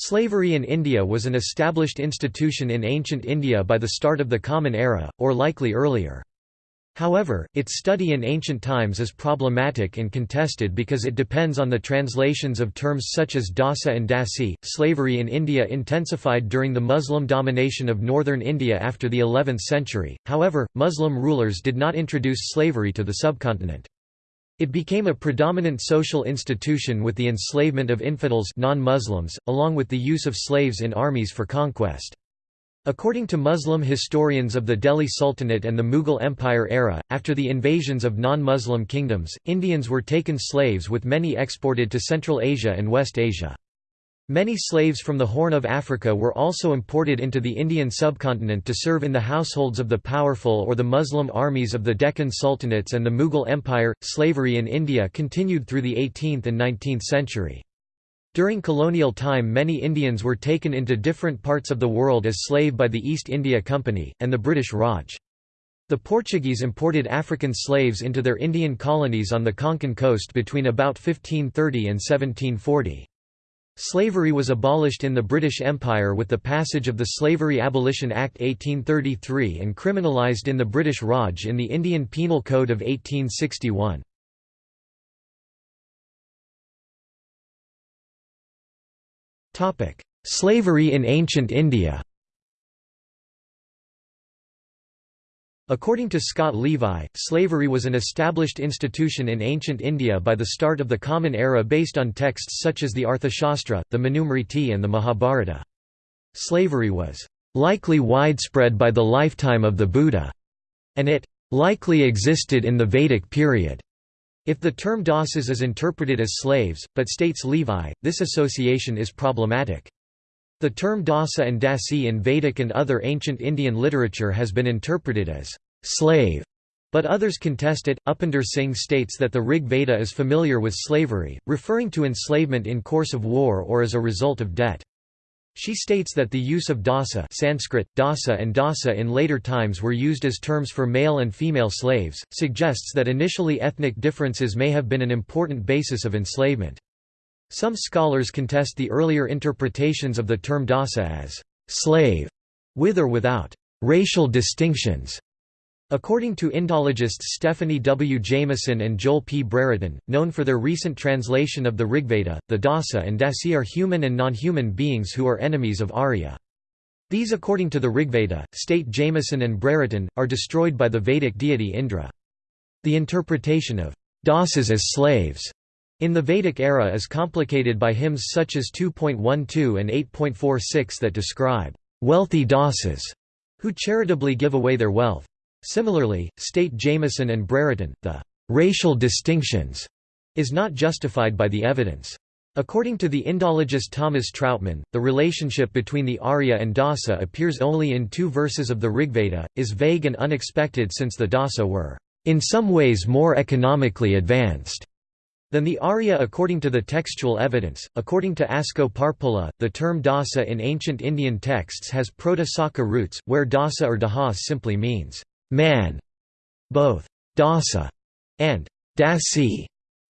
Slavery in India was an established institution in ancient India by the start of the Common Era, or likely earlier. However, its study in ancient times is problematic and contested because it depends on the translations of terms such as dasa and dasi. Slavery in India intensified during the Muslim domination of northern India after the 11th century, however, Muslim rulers did not introduce slavery to the subcontinent. It became a predominant social institution with the enslavement of infidels non-Muslims, along with the use of slaves in armies for conquest. According to Muslim historians of the Delhi Sultanate and the Mughal Empire era, after the invasions of non-Muslim kingdoms, Indians were taken slaves with many exported to Central Asia and West Asia. Many slaves from the Horn of Africa were also imported into the Indian subcontinent to serve in the households of the powerful or the Muslim armies of the Deccan Sultanates and the Mughal Empire. Slavery in India continued through the 18th and 19th century. During colonial time many Indians were taken into different parts of the world as slave by the East India Company, and the British Raj. The Portuguese imported African slaves into their Indian colonies on the Konkan coast between about 1530 and 1740. Slavery was abolished in the British Empire with the passage of the Slavery Abolition Act 1833 and criminalised in the British Raj in the Indian Penal Code of 1861. Slavery in ancient India According to Scott Levi, slavery was an established institution in ancient India by the start of the Common Era based on texts such as the Arthashastra, the Manusmriti and the Mahabharata. Slavery was likely widespread by the lifetime of the Buddha, and it likely existed in the Vedic period. If the term dasas is interpreted as slaves, but states Levi, this association is problematic. The term dasa and dasi in Vedic and other ancient Indian literature has been interpreted as slave, but others contest it. Upinder Singh states that the Rig Veda is familiar with slavery, referring to enslavement in course of war or as a result of debt. She states that the use of dasa Sanskrit, dasa and dasa in later times were used as terms for male and female slaves, suggests that initially ethnic differences may have been an important basis of enslavement. Some scholars contest the earlier interpretations of the term dasa as slave, with or without racial distinctions. According to Indologists Stephanie W. Jamison and Joel P. Brereton, known for their recent translation of the Rigveda, the Dasa and Dasi are human and non-human beings who are enemies of Arya. These according to the Rigveda, state Jamison and Brereton, are destroyed by the Vedic deity Indra. The interpretation of Dasas as slaves in the Vedic era is complicated by hymns such as 2.12 and 8.46 that describe wealthy Dasas who charitably give away their wealth. Similarly, state Jamison and Brereton, the racial distinctions is not justified by the evidence. According to the Indologist Thomas Trautmann, the relationship between the Arya and Dasa appears only in two verses of the Rigveda, is vague and unexpected since the Dasa were, in some ways more economically advanced than the Arya according to the textual evidence. According to Asko Parpola, the term Dasa in ancient Indian texts has Proto-Saka roots, where Dasa or Dahas simply means man. Both dasa and dasi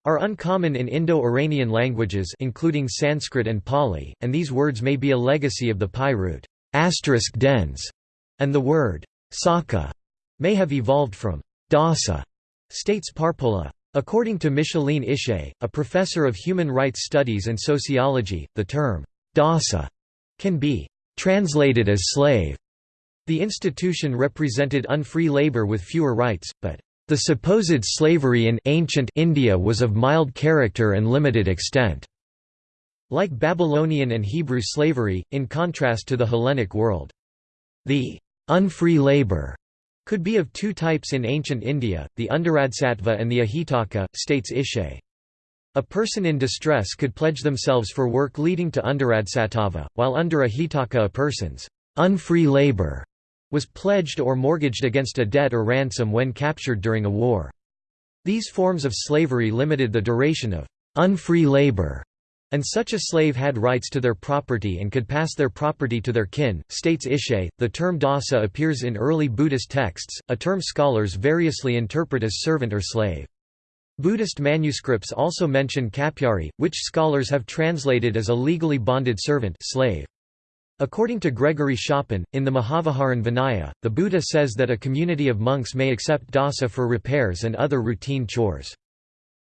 are uncommon in Indo-Iranian languages including Sanskrit and Pali, and these words may be a legacy of the PIE root dens, and the word saka may have evolved from dasa, states Parpola. According to Micheline Ishay, a professor of human rights studies and sociology, the term dasa can be translated as slave the institution represented unfree labor with fewer rights, but the supposed slavery in ancient India was of mild character and limited extent. Like Babylonian and Hebrew slavery, in contrast to the Hellenic world. The unfree labor could be of two types in ancient India, the Underadsattva and the Ahitaka, states Ishay. A person in distress could pledge themselves for work leading to Underadsattva, while under Ahitaka a person's unfree labor was pledged or mortgaged against a debt or ransom when captured during a war. These forms of slavery limited the duration of unfree labor, and such a slave had rights to their property and could pass their property to their kin, states Ishay. The term dasa appears in early Buddhist texts, a term scholars variously interpret as servant or slave. Buddhist manuscripts also mention kapyari, which scholars have translated as a legally bonded servant slave. According to Gregory Schopen, in the Mahavaharan Vinaya, the Buddha says that a community of monks may accept dasa for repairs and other routine chores.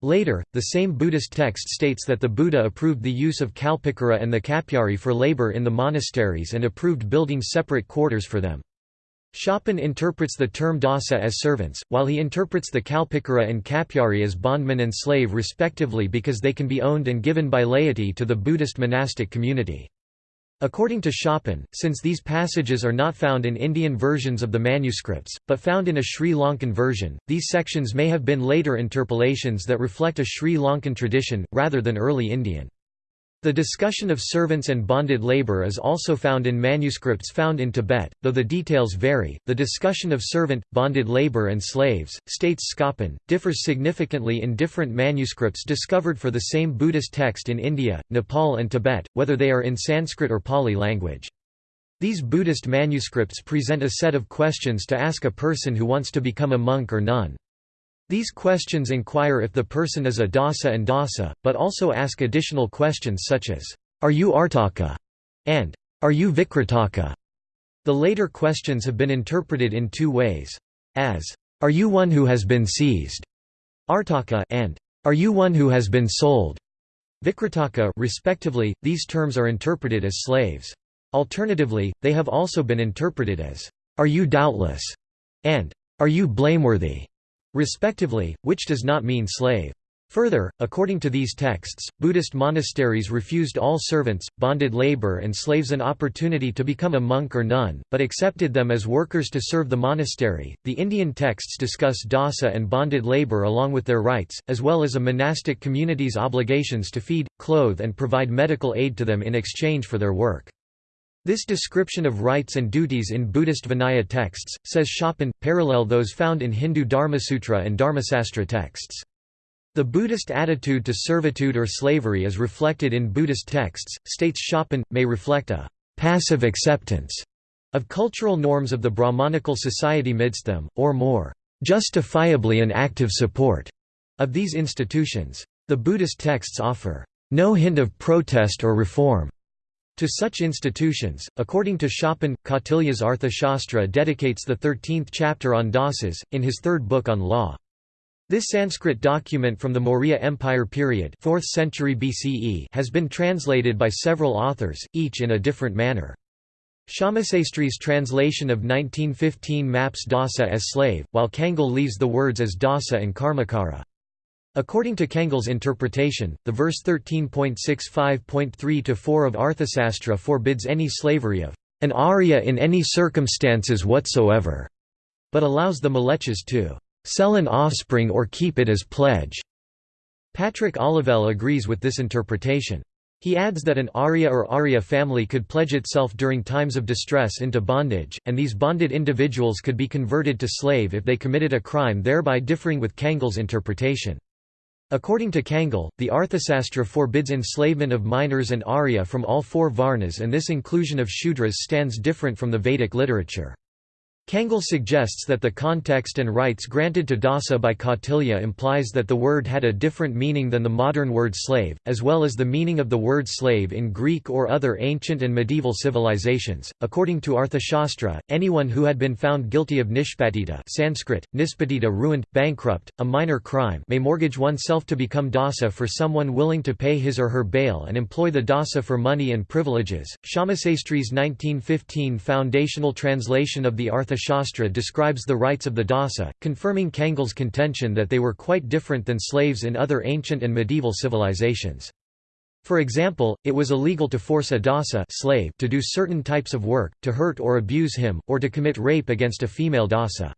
Later, the same Buddhist text states that the Buddha approved the use of kalpikara and the kapyari for labor in the monasteries and approved building separate quarters for them. Schopen interprets the term dasa as servants, while he interprets the kalpikara and kapyari as bondman and slave respectively because they can be owned and given by laity to the Buddhist monastic community. According to Schopen, since these passages are not found in Indian versions of the manuscripts, but found in a Sri Lankan version, these sections may have been later interpolations that reflect a Sri Lankan tradition, rather than early Indian. The discussion of servants and bonded labor is also found in manuscripts found in Tibet, though the details vary. The discussion of servant, bonded labor, and slaves, states Schopen, differs significantly in different manuscripts discovered for the same Buddhist text in India, Nepal, and Tibet, whether they are in Sanskrit or Pali language. These Buddhist manuscripts present a set of questions to ask a person who wants to become a monk or nun. These questions inquire if the person is a dasa and dasa, but also ask additional questions such as, Are you Artaka? and Are you Vikrataka? The later questions have been interpreted in two ways. As, Are you one who has been seized? Artaka and Are you one who has been sold? Vikrataka respectively, these terms are interpreted as slaves. Alternatively, they have also been interpreted as, Are you doubtless? and Are you blameworthy? Respectively, which does not mean slave. Further, according to these texts, Buddhist monasteries refused all servants, bonded labor and slaves an opportunity to become a monk or nun, but accepted them as workers to serve the monastery. The Indian texts discuss dasa and bonded labor along with their rights, as well as a monastic community's obligations to feed, clothe and provide medical aid to them in exchange for their work. This description of rights and duties in Buddhist Vinaya texts, says Schopen, parallel those found in Hindu Dharmasutra and Dharmasastra texts. The Buddhist attitude to servitude or slavery as reflected in Buddhist texts, states Schopen, may reflect a «passive acceptance» of cultural norms of the Brahmanical society midst them, or more «justifiably an active support» of these institutions. The Buddhist texts offer «no hint of protest or reform» To such institutions, according to Schopen, Kautilya's Arthashastra dedicates the 13th chapter on dasas, in his third book on law. This Sanskrit document from the Maurya Empire period 4th century BCE has been translated by several authors, each in a different manner. Shyamashastri's translation of 1915 maps dasa as slave, while Kangle leaves the words as dasa and karmakara. According to Kangle's interpretation, the verse 13.65.3-4 of Arthasastra forbids any slavery of an Arya in any circumstances whatsoever, but allows the Mlecchas to sell an offspring or keep it as pledge. Patrick Olivelle agrees with this interpretation. He adds that an Arya or Arya family could pledge itself during times of distress into bondage, and these bonded individuals could be converted to slave if they committed a crime thereby differing with Kangle's interpretation. According to Kangle, the Arthasastra forbids enslavement of minors and Arya from all four Varnas and this inclusion of Shudras stands different from the Vedic literature. Kangle suggests that the context and rights granted to dasa by Kautilya implies that the word had a different meaning than the modern word slave, as well as the meaning of the word slave in Greek or other ancient and medieval civilizations. According to Arthashastra, anyone who had been found guilty of nishpatita Sanskrit, nispatita ruined, bankrupt, a minor crime may mortgage oneself to become dasa for someone willing to pay his or her bail and employ the dasa for money and privileges. Shamasastri's 1915 foundational translation of the Arthashastra Shastra describes the rights of the dasa, confirming Kangle's contention that they were quite different than slaves in other ancient and medieval civilizations. For example, it was illegal to force a dasa slave to do certain types of work, to hurt or abuse him, or to commit rape against a female dasa.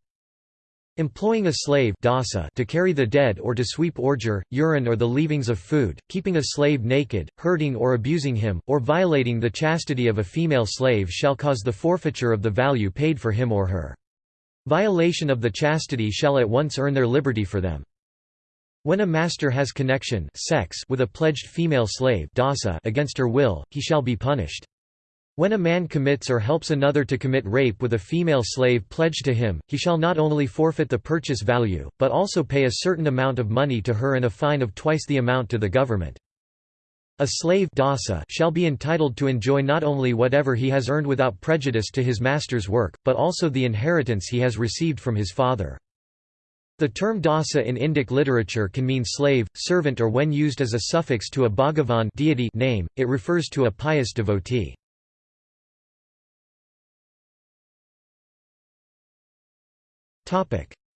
Employing a slave dasa to carry the dead or to sweep ordure, urine or the leavings of food, keeping a slave naked, hurting or abusing him, or violating the chastity of a female slave shall cause the forfeiture of the value paid for him or her. Violation of the chastity shall at once earn their liberty for them. When a master has connection sex with a pledged female slave dasa against her will, he shall be punished. When a man commits or helps another to commit rape with a female slave pledged to him, he shall not only forfeit the purchase value, but also pay a certain amount of money to her and a fine of twice the amount to the government. A slave dasa shall be entitled to enjoy not only whatever he has earned without prejudice to his master's work, but also the inheritance he has received from his father. The term dasa in Indic literature can mean slave, servant or when used as a suffix to a Bhagavan deity name, it refers to a pious devotee.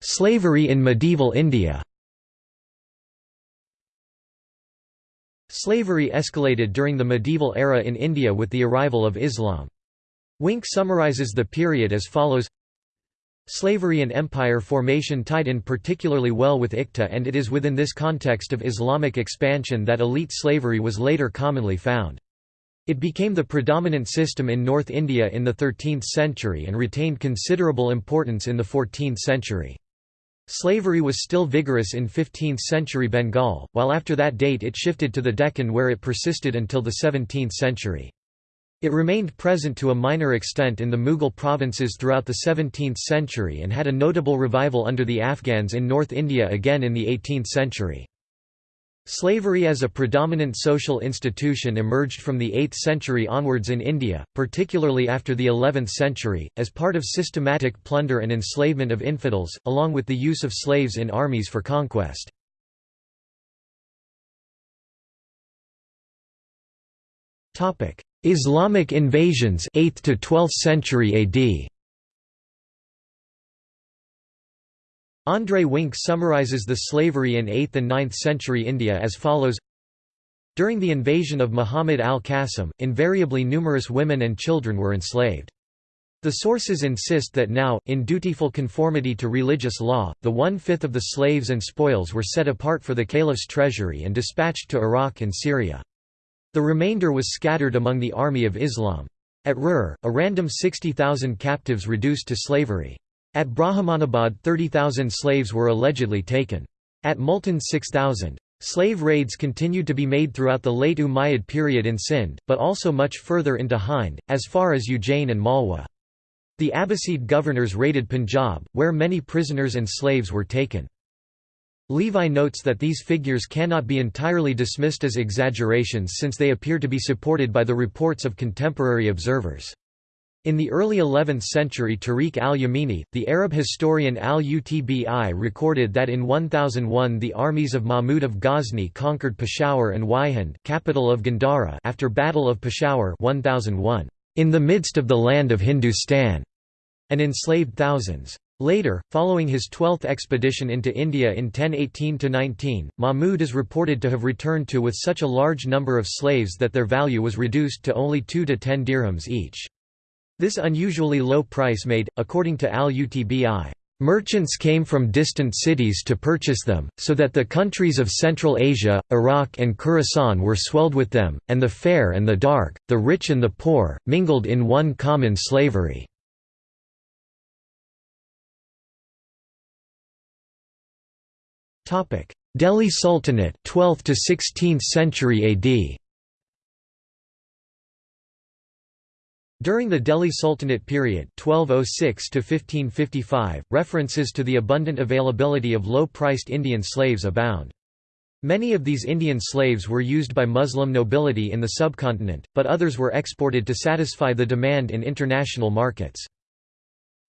Slavery in medieval India Slavery escalated during the medieval era in India with the arrival of Islam. Wink summarizes the period as follows Slavery and empire formation tied in particularly well with Iqta and it is within this context of Islamic expansion that elite slavery was later commonly found. It became the predominant system in North India in the 13th century and retained considerable importance in the 14th century. Slavery was still vigorous in 15th-century Bengal, while after that date it shifted to the Deccan where it persisted until the 17th century. It remained present to a minor extent in the Mughal provinces throughout the 17th century and had a notable revival under the Afghans in North India again in the 18th century. Slavery as a predominant social institution emerged from the 8th century onwards in India, particularly after the 11th century, as part of systematic plunder and enslavement of infidels, along with the use of slaves in armies for conquest. Islamic invasions 8th to 12th century AD André Wink summarizes the slavery in 8th and 9th century India as follows During the invasion of Muhammad al-Qasim, invariably numerous women and children were enslaved. The sources insist that now, in dutiful conformity to religious law, the one-fifth of the slaves and spoils were set apart for the caliph's treasury and dispatched to Iraq and Syria. The remainder was scattered among the army of Islam. At Rur, a random 60,000 captives reduced to slavery. At Brahmanabad 30,000 slaves were allegedly taken. At Multan 6,000. Slave raids continued to be made throughout the late Umayyad period in Sindh, but also much further into Hind, as far as Ujjain and Malwa. The Abbasid governors raided Punjab, where many prisoners and slaves were taken. Levi notes that these figures cannot be entirely dismissed as exaggerations since they appear to be supported by the reports of contemporary observers. In the early 11th century Tarikh al-Yamini, the Arab historian al-Utbi recorded that in 1001 the armies of Mahmud of Ghazni conquered Peshawar and Waihind capital of Gandhara after Battle of Peshawar 1001, in the midst of the land of Hindustan, and enslaved thousands. Later, following his twelfth expedition into India in 1018–19, Mahmud is reported to have returned to with such a large number of slaves that their value was reduced to only 2 to 10 dirhams each. This unusually low price made, according to al-Utbi, Merchants came from distant cities to purchase them, so that the countries of Central Asia, Iraq and Khorasan were swelled with them, and the fair and the dark, the rich and the poor, mingled in one common slavery. Delhi Sultanate 12th to 16th century AD During the Delhi Sultanate period 1206 references to the abundant availability of low-priced Indian slaves abound. Many of these Indian slaves were used by Muslim nobility in the subcontinent, but others were exported to satisfy the demand in international markets.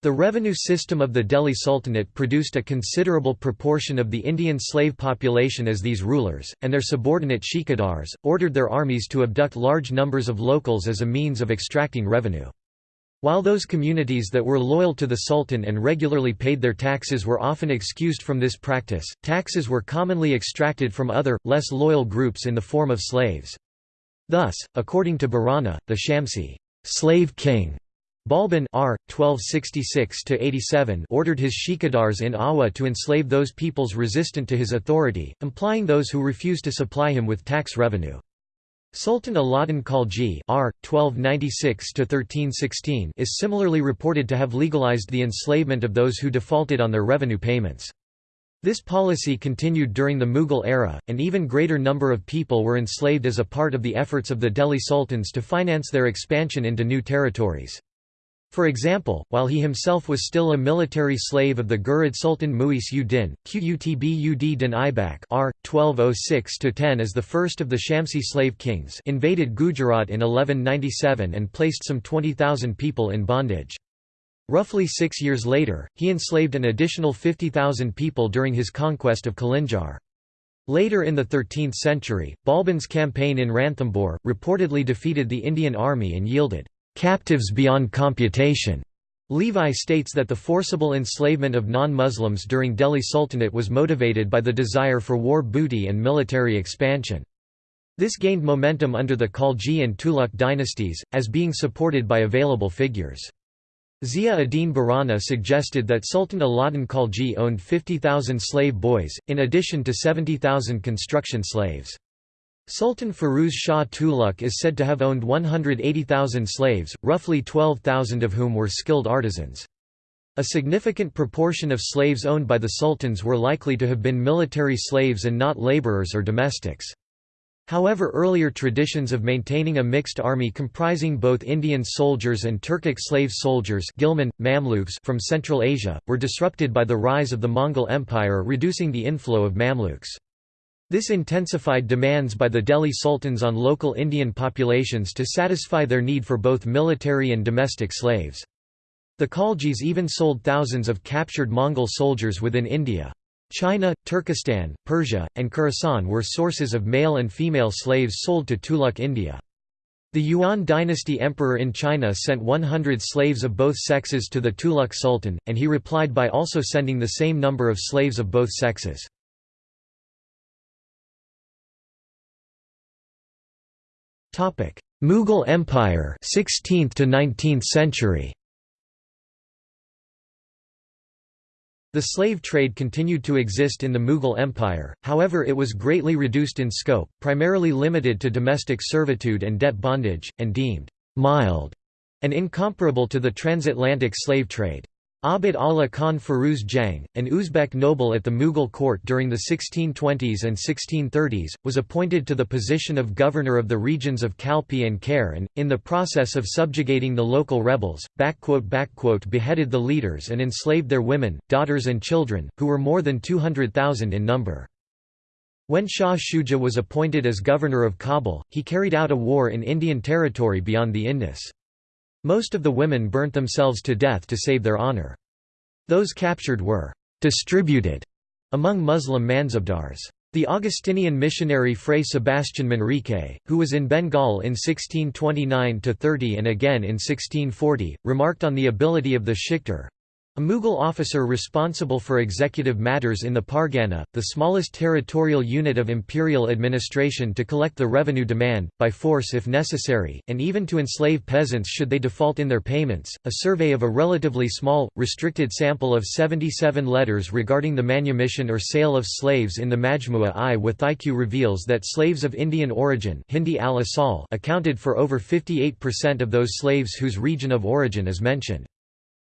The revenue system of the Delhi Sultanate produced a considerable proportion of the Indian slave population as these rulers, and their subordinate shikadars, ordered their armies to abduct large numbers of locals as a means of extracting revenue. While those communities that were loyal to the Sultan and regularly paid their taxes were often excused from this practice, taxes were commonly extracted from other, less loyal groups in the form of slaves. Thus, according to Barani, the Shamsi slave king Balban R. 1266–87 ordered his shikadars in Awa to enslave those peoples resistant to his authority, implying those who refused to supply him with tax revenue. Sultan Alauddin Khalji R. 1296–1316 is similarly reported to have legalized the enslavement of those who defaulted on their revenue payments. This policy continued during the Mughal era, an even greater number of people were enslaved as a part of the efforts of the Delhi sultans to finance their expansion into new territories. For example, while he himself was still a military slave of the Ghurid Sultan Mu'izz ud-Din, Qutb ud Din Aibak r. 1206–10 as the first of the Shamsi slave kings invaded Gujarat in 1197 and placed some 20,000 people in bondage. Roughly six years later, he enslaved an additional 50,000 people during his conquest of Kalinjar. Later in the 13th century, Balban's campaign in Ranthambore, reportedly defeated the Indian army and yielded captives beyond computation. Levi states that the forcible enslavement of non-Muslims during Delhi Sultanate was motivated by the desire for war booty and military expansion. This gained momentum under the Khalji and Tughlaq dynasties, as being supported by available figures. Zia ad-Din Barani suggested that Sultan Alauddin Khalji owned 50,000 slave boys, in addition to 70,000 construction slaves. Sultan Firuz Shah Tughlaq is said to have owned 180,000 slaves, roughly 12,000 of whom were skilled artisans. A significant proportion of slaves owned by the sultans were likely to have been military slaves and not laborers or domestics. However earlier traditions of maintaining a mixed army comprising both Indian soldiers and Turkic slave soldiers Ghilman, Mamluks from Central Asia, were disrupted by the rise of the Mongol Empire reducing the inflow of Mamluks. This intensified demands by the Delhi sultans on local Indian populations to satisfy their need for both military and domestic slaves. The Khaljis even sold thousands of captured Mongol soldiers within India. China, Turkestan, Persia, and Khorasan were sources of male and female slaves sold to Tughlaq India. The Yuan dynasty emperor in China sent 100 slaves of both sexes to the Tughlaq Sultan, and he replied by also sending the same number of slaves of both sexes. Topic: Mughal Empire, 16th to 19th century. The slave trade continued to exist in the Mughal Empire, however it was greatly reduced in scope, primarily limited to domestic servitude and debt bondage, and deemed «mild» and incomparable to the transatlantic slave trade. Abd Allah Khan Firuz Jang, an Uzbek noble at the Mughal court during the 1620s and 1630s, was appointed to the position of governor of the regions of Kalpi and Khair and, in the process of subjugating the local rebels, beheaded the leaders and enslaved their women, daughters and children, who were more than 200,000 in number. When Shah Shuja was appointed as governor of Kabul, he carried out a war in Indian territory beyond the Indus. Most of the women burnt themselves to death to save their honor. Those captured were «distributed» among Muslim Mansabdars. The Augustinian missionary Fray Sebastian Manrique, who was in Bengal in 1629–30 and again in 1640, remarked on the ability of the Shiktar, a Mughal officer responsible for executive matters in the Pargana, the smallest territorial unit of imperial administration to collect the revenue demand, by force if necessary, and even to enslave peasants should they default in their payments. A survey of a relatively small, restricted sample of 77 letters regarding the manumission or sale of slaves in the Majmua-i Wathique reveals that slaves of Indian origin Hindi accounted for over 58% of those slaves whose region of origin is mentioned.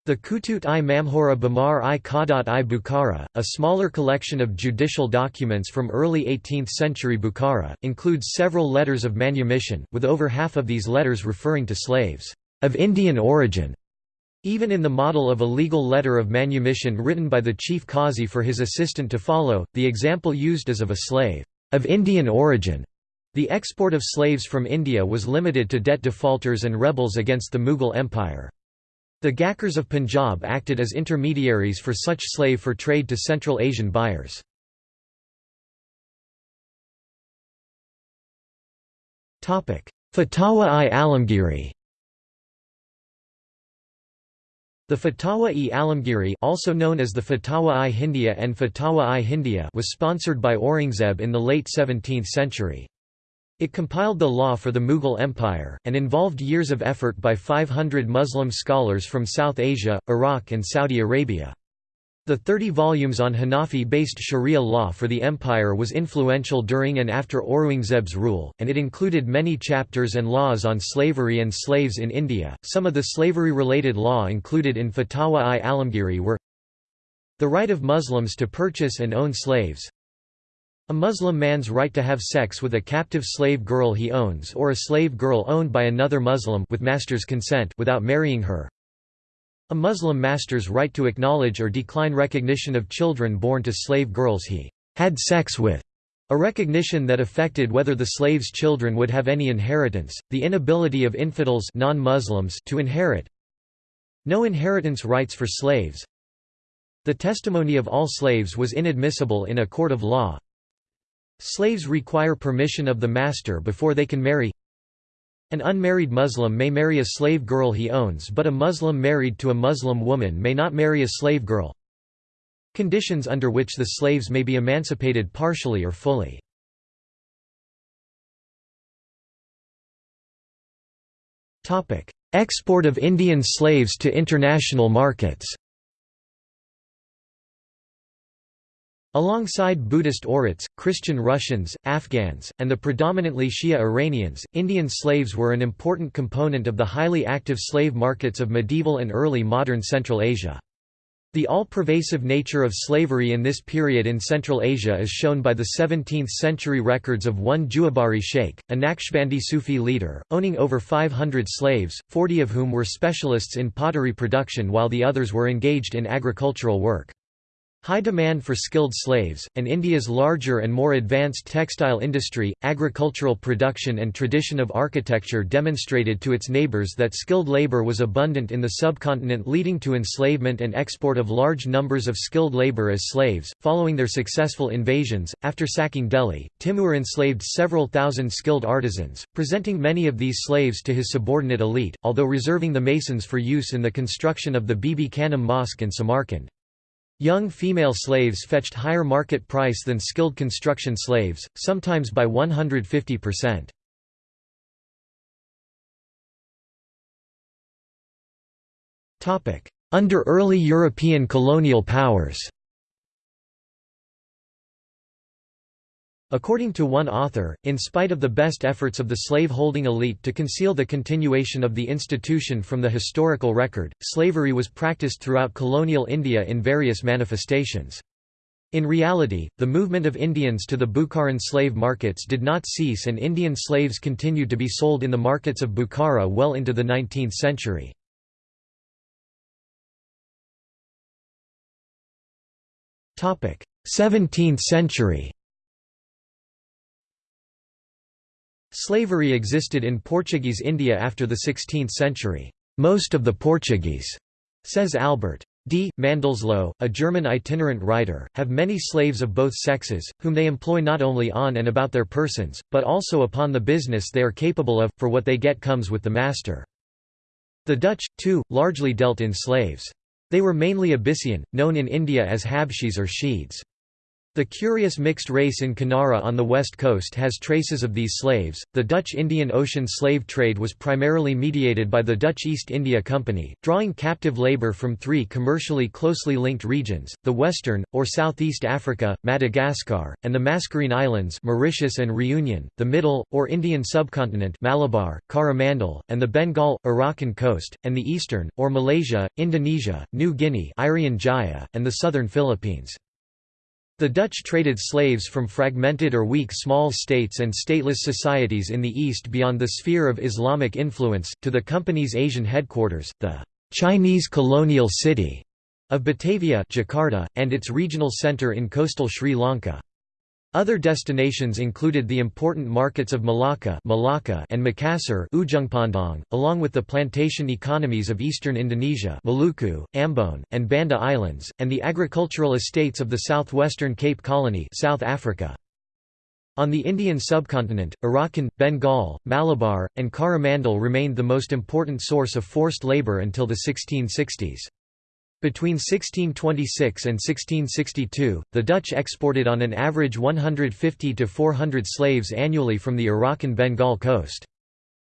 The Kutut-i Mamhora Bamar i Qadat i Bukhara, a smaller collection of judicial documents from early 18th century Bukhara, includes several letters of manumission, with over half of these letters referring to slaves of Indian origin. Even in the model of a legal letter of manumission written by the chief qazi for his assistant to follow, the example used is of a slave of Indian origin. The export of slaves from India was limited to debt defaulters and rebels against the Mughal Empire. The Ghakkars of Punjab acted as intermediaries for such slave for trade to Central Asian buyers. Fatawa-i Alamgiri The Fatawa-i Alamgiri also known as the Fatawa-i Hindiya and Fatawa-i Hindiya was sponsored by Aurangzeb in the late 17th century. It compiled the law for the Mughal Empire, and involved years of effort by 500 Muslim scholars from South Asia, Iraq and Saudi Arabia. The 30 volumes on Hanafi-based Sharia law for the empire was influential during and after Aurangzeb's rule, and it included many chapters and laws on slavery and slaves in India. Some of the slavery-related law included in Fatawa-i Alamgiri were The right of Muslims to purchase and own slaves a Muslim man's right to have sex with a captive slave girl he owns or a slave girl owned by another Muslim with master's consent without marrying her. A Muslim master's right to acknowledge or decline recognition of children born to slave girls he had sex with. A recognition that affected whether the slave's children would have any inheritance, the inability of infidels non-Muslims to inherit. No inheritance rights for slaves. The testimony of all slaves was inadmissible in a court of law. Slaves require permission of the master before they can marry. An unmarried Muslim may marry a slave girl he owns but a Muslim married to a Muslim woman may not marry a slave girl. Conditions under which the slaves may be emancipated partially or fully. Export of Indian slaves to international markets Alongside Buddhist Oirats, Christian Russians, Afghans, and the predominantly Shia Iranians, Indian slaves were an important component of the highly active slave markets of medieval and early modern Central Asia. The all-pervasive nature of slavery in this period in Central Asia is shown by the 17th-century records of one Juwabari sheikh, a Naqshbandi Sufi leader, owning over 500 slaves, 40 of whom were specialists in pottery production while the others were engaged in agricultural work. High demand for skilled slaves, and India's larger and more advanced textile industry, agricultural production and tradition of architecture demonstrated to its neighbours that skilled labour was abundant in the subcontinent leading to enslavement and export of large numbers of skilled labour as slaves. Following their successful invasions, after sacking Delhi, Timur enslaved several thousand skilled artisans, presenting many of these slaves to his subordinate elite, although reserving the masons for use in the construction of the Bibi Khanum Mosque in Samarkand. Young female slaves fetched higher market price than skilled construction slaves, sometimes by 150%. Under early European colonial powers According to one author, in spite of the best efforts of the slave-holding elite to conceal the continuation of the institution from the historical record, slavery was practiced throughout colonial India in various manifestations. In reality, the movement of Indians to the Bukharan slave markets did not cease and Indian slaves continued to be sold in the markets of Bukhara well into the 19th century. Seventeenth century Slavery existed in Portuguese India after the 16th century. Most of the Portuguese, says Albert. D. Mandelsloh, a German itinerant writer, have many slaves of both sexes, whom they employ not only on and about their persons, but also upon the business they are capable of, for what they get comes with the master. The Dutch, too, largely dealt in slaves. They were mainly Abyssian, known in India as Habshis or Sheeds. The curious mixed race in Kanara on the west coast has traces of these slaves. The Dutch Indian Ocean slave trade was primarily mediated by the Dutch East India Company, drawing captive labour from three commercially closely linked regions: the Western or Southeast Africa, Madagascar, and the Mascarene Islands, Mauritius and Reunion; the Middle or Indian subcontinent, Malabar, Coromandel, and the Bengal, Arakan coast; and the Eastern or Malaysia, Indonesia, New Guinea, Irian Jaya, and the Southern Philippines. The Dutch traded slaves from fragmented or weak small states and stateless societies in the east beyond the sphere of Islamic influence, to the company's Asian headquarters, the Chinese colonial city of Batavia Jakarta, and its regional centre in coastal Sri Lanka. Other destinations included the important markets of Malacca, Malacca and Makassar Ujung along with the plantation economies of eastern Indonesia Maluku, Ambon, and Banda Islands, and the agricultural estates of the southwestern Cape Colony South Africa. On the Indian subcontinent, Arakan, Bengal, Malabar, and Coromandel remained the most important source of forced labour until the 1660s. Between 1626 and 1662, the Dutch exported on an average 150 to 400 slaves annually from the Arakan Bengal coast.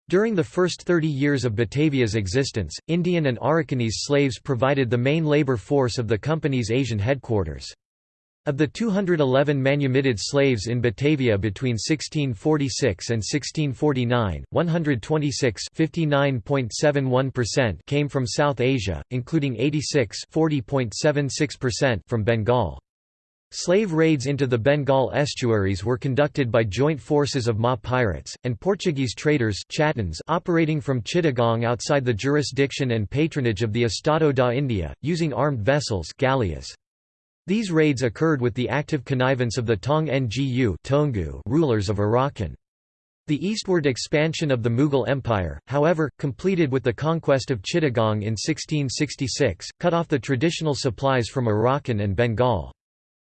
During the first 30 years of Batavia's existence, Indian and Arakanese slaves provided the main labor force of the company's Asian headquarters. Of the 211 manumitted slaves in Batavia between 1646 and 1649, 126 came from South Asia, including 86 from Bengal. Slave raids into the Bengal estuaries were conducted by joint forces of Ma pirates, and Portuguese traders operating from Chittagong outside the jurisdiction and patronage of the Estado da India, using armed vessels galleas. These raids occurred with the active connivance of the Taungoo rulers of Arakan. The eastward expansion of the Mughal Empire, however, completed with the conquest of Chittagong in 1666, cut off the traditional supplies from Arakan and Bengal.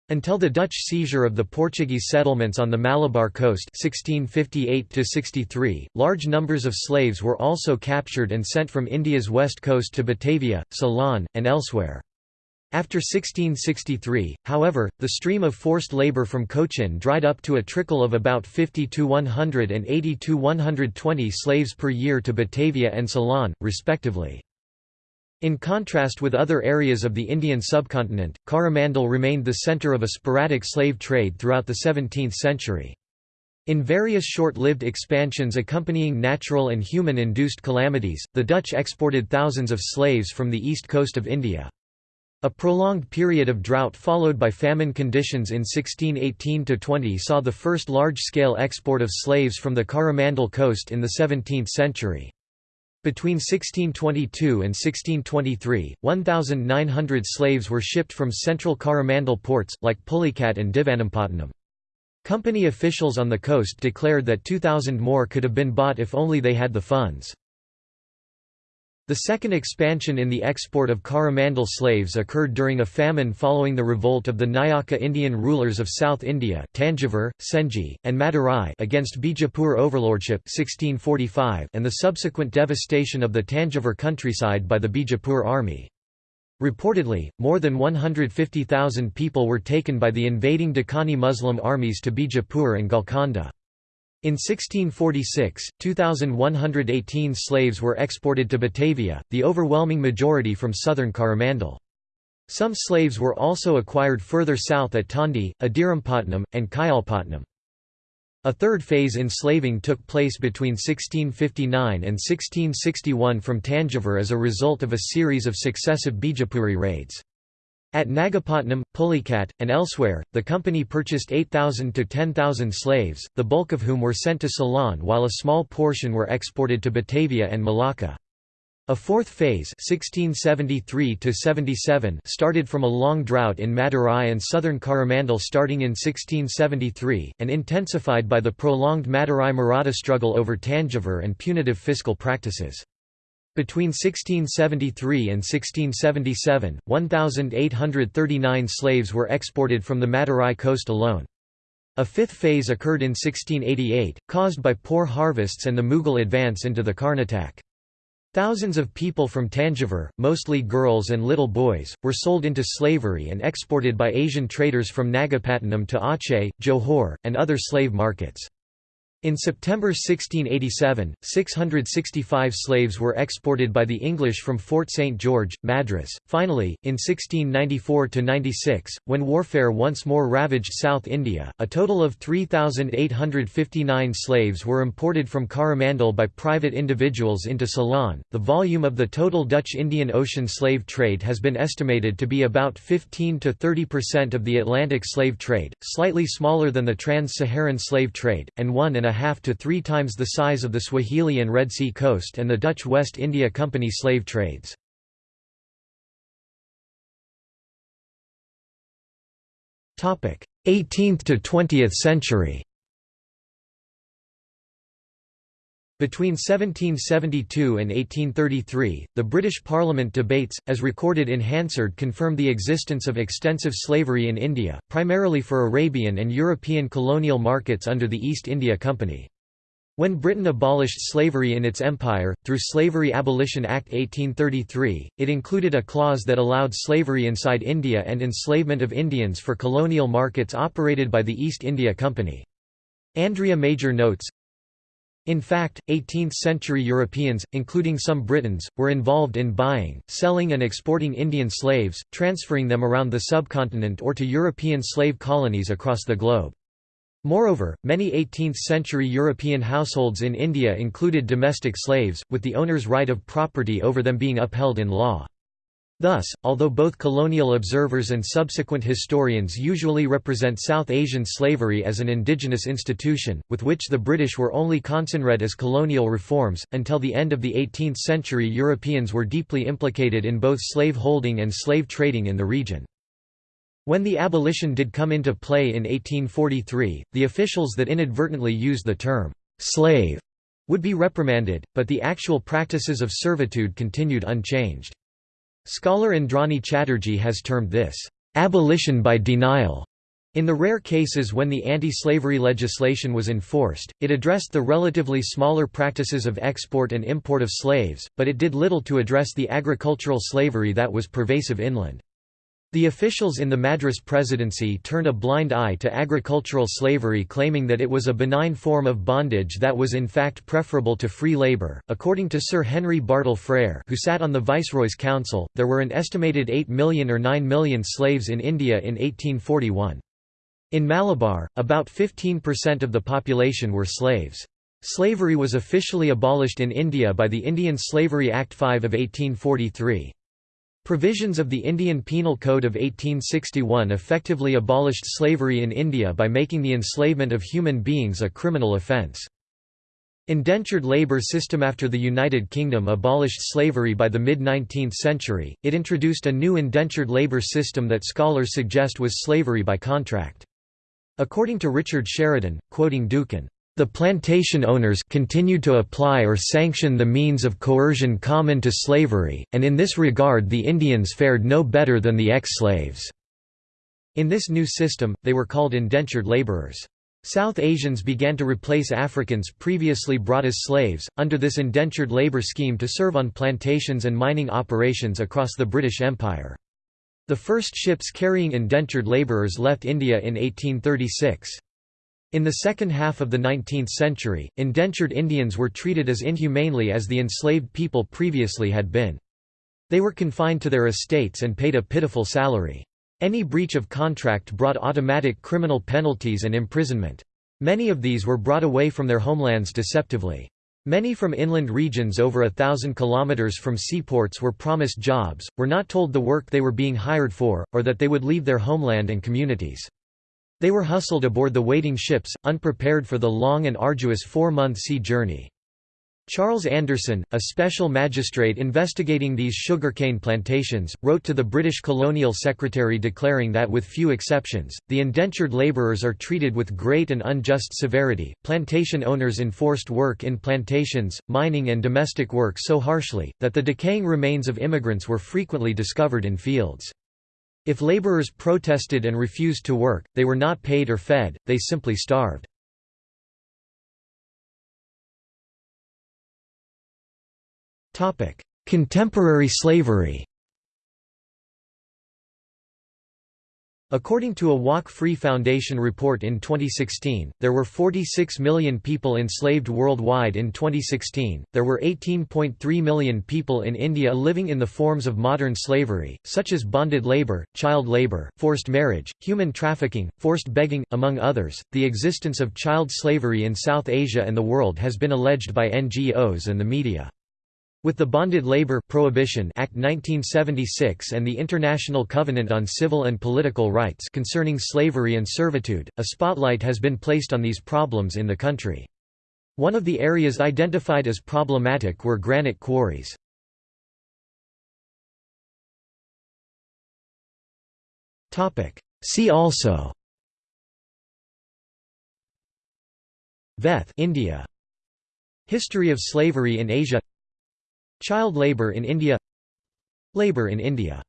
Until the Dutch seizure of the Portuguese settlements on the Malabar coast 1658 large numbers of slaves were also captured and sent from India's west coast to Batavia, Ceylon, and elsewhere. After 1663, however, the stream of forced labour from Cochin dried up to a trickle of about 50 to 180 to 120 slaves per year to Batavia and Ceylon, respectively. In contrast with other areas of the Indian subcontinent, Coromandel remained the centre of a sporadic slave trade throughout the 17th century. In various short-lived expansions accompanying natural and human-induced calamities, the Dutch exported thousands of slaves from the east coast of India. A prolonged period of drought followed by famine conditions in 1618–20 saw the first large-scale export of slaves from the Coromandel coast in the 17th century. Between 1622 and 1623, 1,900 slaves were shipped from central Coromandel ports, like Pulicat and Divanampatnam. Company officials on the coast declared that 2,000 more could have been bought if only they had the funds. The second expansion in the export of Coromandel slaves occurred during a famine following the revolt of the Nayaka Indian rulers of South India Tanjavur, Senji, and Madurai against Bijapur overlordship 1645 and the subsequent devastation of the Tanjavur countryside by the Bijapur army. Reportedly, more than 150,000 people were taken by the invading Deccani Muslim armies to Bijapur and Golconda. In 1646, 2,118 slaves were exported to Batavia, the overwhelming majority from southern Coromandel. Some slaves were also acquired further south at Tondi, Adirampatnam, and Kayalpatnam. A third phase enslaving took place between 1659 and 1661 from Tanjavur as a result of a series of successive Bijapuri raids. At Nagapatnam, Pulicat, and elsewhere, the company purchased 8,000 to 10,000 slaves, the bulk of whom were sent to Ceylon while a small portion were exported to Batavia and Malacca. A fourth phase 1673 started from a long drought in Madurai and southern Coromandel starting in 1673, and intensified by the prolonged Madurai-Maratha struggle over Tanjavur and punitive fiscal practices. Between 1673 and 1677, 1,839 slaves were exported from the Madurai coast alone. A fifth phase occurred in 1688, caused by poor harvests and the Mughal advance into the Karnatak. Thousands of people from Tanjavur, mostly girls and little boys, were sold into slavery and exported by Asian traders from Nagapattinam to Aceh, Johor, and other slave markets. In September 1687, 665 slaves were exported by the English from Fort St. George, Madras. Finally, in 1694–96, when warfare once more ravaged South India, a total of 3,859 slaves were imported from Coromandel by private individuals into Ceylon. The volume of the total Dutch Indian Ocean slave trade has been estimated to be about 15 to 30% of the Atlantic slave trade, slightly smaller than the trans-Saharan slave trade, and one and a half to three times the size of the Swahili and Red Sea coast and the Dutch West India Company slave trades. Topic: 18th to 20th century. Between 1772 and 1833, the British Parliament debates, as recorded in Hansard confirmed the existence of extensive slavery in India, primarily for Arabian and European colonial markets under the East India Company. When Britain abolished slavery in its empire, through Slavery Abolition Act 1833, it included a clause that allowed slavery inside India and enslavement of Indians for colonial markets operated by the East India Company. Andrea Major notes, In fact, 18th-century Europeans, including some Britons, were involved in buying, selling and exporting Indian slaves, transferring them around the subcontinent or to European slave colonies across the globe. Moreover, many 18th-century European households in India included domestic slaves, with the owner's right of property over them being upheld in law. Thus, although both colonial observers and subsequent historians usually represent South Asian slavery as an indigenous institution, with which the British were only concerned as colonial reforms, until the end of the 18th century Europeans were deeply implicated in both slave holding and slave trading in the region. When the abolition did come into play in 1843, the officials that inadvertently used the term «slave» would be reprimanded, but the actual practices of servitude continued unchanged. Scholar Indrani Chatterjee has termed this, "...abolition by denial." In the rare cases when the anti-slavery legislation was enforced, it addressed the relatively smaller practices of export and import of slaves, but it did little to address the agricultural slavery that was pervasive inland. The officials in the Madras presidency turned a blind eye to agricultural slavery, claiming that it was a benign form of bondage that was in fact preferable to free labour. According to Sir Henry Bartle Frere, who sat on the Viceroy's Council, there were an estimated 8 million or 9 million slaves in India in 1841. In Malabar, about 15% of the population were slaves. Slavery was officially abolished in India by the Indian Slavery Act 5 of 1843. Provisions of the Indian Penal Code of 1861 effectively abolished slavery in India by making the enslavement of human beings a criminal offence. Indentured labour system After the United Kingdom abolished slavery by the mid-19th century, it introduced a new indentured labour system that scholars suggest was slavery by contract. According to Richard Sheridan, quoting Dookhan, the plantation owners continued to apply or sanction the means of coercion common to slavery, and in this regard the Indians fared no better than the ex-slaves. In this new system, they were called indentured laborers. South Asians began to replace Africans previously brought as slaves, under this indentured labor scheme to serve on plantations and mining operations across the British Empire. The first ships carrying indentured laborers left India in 1836. In the second half of the 19th century, indentured Indians were treated as inhumanely as the enslaved people previously had been. They were confined to their estates and paid a pitiful salary. Any breach of contract brought automatic criminal penalties and imprisonment. Many of these were brought away from their homelands deceptively. Many from inland regions over a thousand kilometers from seaports were promised jobs, were not told the work they were being hired for, or that they would leave their homeland and communities. They were hustled aboard the waiting ships, unprepared for the long and arduous four-month sea journey. Charles Anderson, a special magistrate investigating these sugarcane plantations, wrote to the British colonial secretary declaring that with few exceptions, the indentured labourers are treated with great and unjust severity. Plantation owners enforced work in plantations, mining and domestic work so harshly, that the decaying remains of immigrants were frequently discovered in fields. If laborers protested and refused to work, they were not paid or fed, they simply starved. Contemporary slavery According to a Walk Free Foundation report in 2016, there were 46 million people enslaved worldwide in 2016. There were 18.3 million people in India living in the forms of modern slavery, such as bonded labor, child labor, forced marriage, human trafficking, forced begging, among others. The existence of child slavery in South Asia and the world has been alleged by NGOs and the media. With the Bonded Labor Prohibition Act 1976 and the International Covenant on Civil and Political Rights concerning slavery and servitude, a spotlight has been placed on these problems in the country. One of the areas identified as problematic were granite quarries. See also Veth India History of slavery in Asia Child labour in India. Labour in India